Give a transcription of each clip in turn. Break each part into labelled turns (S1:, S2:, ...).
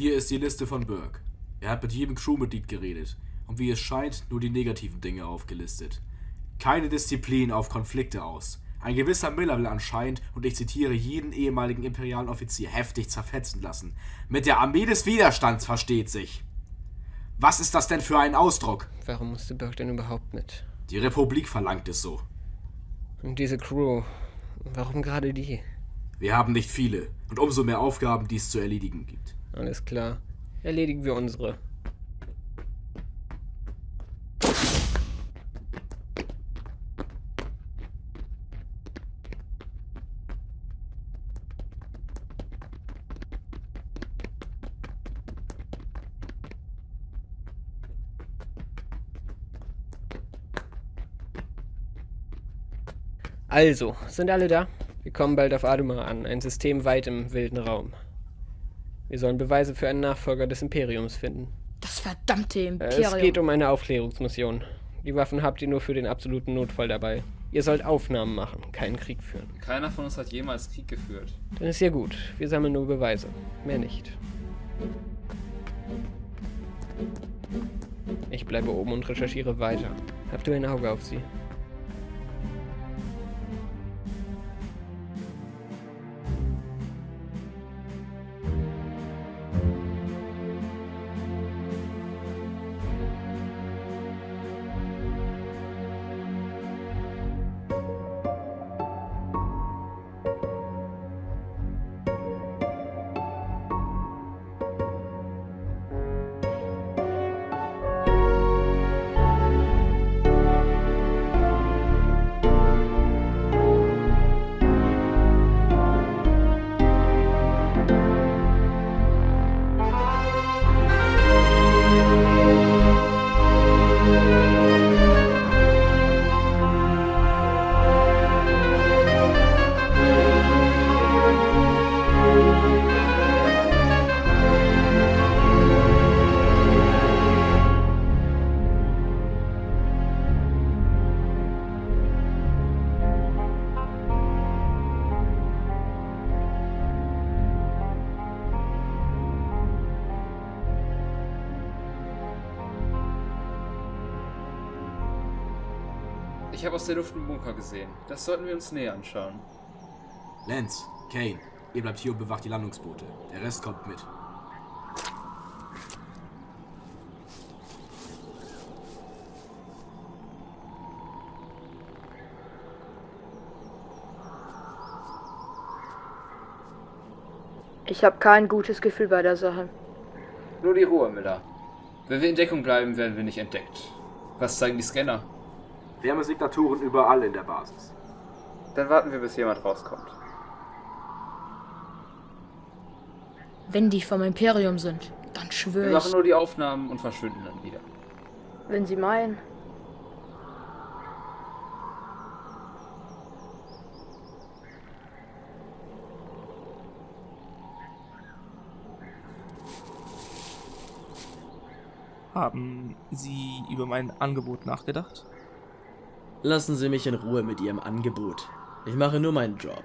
S1: Hier ist die Liste von Burke. Er hat mit jedem Crewmitglied geredet und wie es scheint, nur die negativen Dinge aufgelistet. Keine Disziplin auf Konflikte aus. Ein gewisser Miller will anscheinend, und ich zitiere, jeden ehemaligen imperialen Offizier heftig zerfetzen lassen. Mit der Armee des Widerstands versteht sich. Was ist das denn für ein Ausdruck?
S2: Warum musste Burke denn überhaupt mit?
S1: Die Republik verlangt es so.
S2: Und diese Crew, warum gerade die?
S1: Wir haben nicht viele und umso mehr Aufgaben, die es zu erledigen gibt.
S2: Alles klar. Erledigen wir unsere. Also, sind alle da? Wir kommen bald auf Aduma an, ein System weit im wilden Raum. Wir sollen Beweise für einen Nachfolger des Imperiums finden.
S3: Das verdammte
S2: Äh,
S3: Imperium.
S2: Es geht um eine Aufklärungsmission. Die Waffen habt ihr nur für den absoluten Notfall dabei. Ihr sollt Aufnahmen machen, keinen Krieg führen.
S4: Keiner von uns hat jemals Krieg geführt.
S2: Dann ist ja gut. Wir sammeln nur Beweise. Mehr nicht. Ich bleibe oben und recherchiere weiter. Habt du ein Auge auf sie?
S4: Ich habe aus der Luft einen Bunker gesehen. Das sollten wir uns näher anschauen.
S1: Lance, Kane, ihr bleibt hier und bewacht die Landungsboote. Der Rest kommt mit.
S3: Ich habe kein gutes Gefühl bei der Sache.
S4: Nur die Ruhe, Miller. Wenn wir in Deckung bleiben, werden wir nicht entdeckt. Was zeigen die Scanner?
S1: Wärmesignaturen überall in der Basis.
S4: Dann warten wir, bis jemand rauskommt.
S3: Wenn die vom Imperium sind, dann
S4: Wir
S3: schwöre
S4: machen
S3: ich.
S4: nur die Aufnahmen und verschwinden dann wieder.
S3: Wenn sie meinen.
S5: Haben Sie über mein Angebot nachgedacht?
S6: Lassen Sie mich in Ruhe mit Ihrem Angebot. Ich mache nur meinen Job.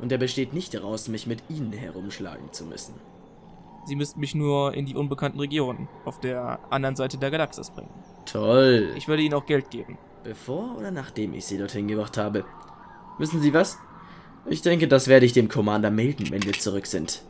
S6: Und er besteht nicht daraus, mich mit Ihnen herumschlagen zu müssen.
S5: Sie müssten mich nur in die unbekannten Regionen auf der anderen Seite der Galaxis bringen.
S6: Toll.
S5: Ich würde Ihnen auch Geld geben.
S6: Bevor oder nachdem ich Sie dorthin gebracht habe? Wissen Sie was? Ich denke, das werde ich dem Commander melden, wenn wir zurück sind.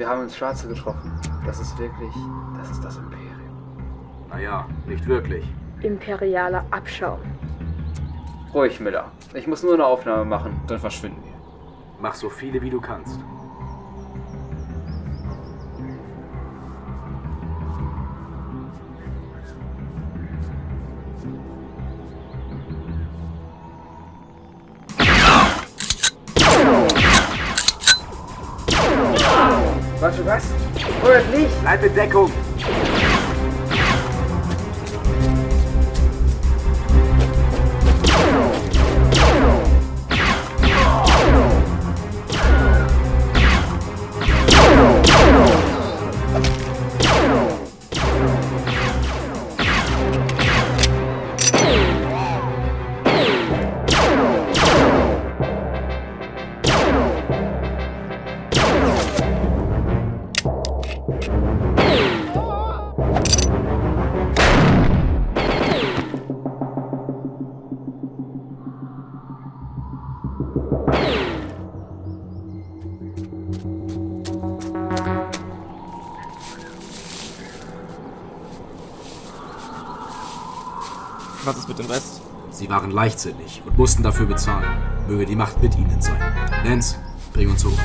S4: Wir haben ins Schwarze getroffen. Das ist wirklich, das ist das Imperium.
S1: Naja, nicht wirklich.
S3: Imperialer Abschaum.
S4: Ruhig, Miller. Ich muss nur eine Aufnahme machen, dann verschwinden wir.
S1: Mach so viele wie du kannst.
S4: Warte, was? Feuert nicht!
S1: Bleib in Deckung!
S5: Was ist mit dem Rest?
S1: Sie waren leichtsinnig und mussten dafür bezahlen. Möge die Macht mit ihnen sein. Nance, bring uns hoch.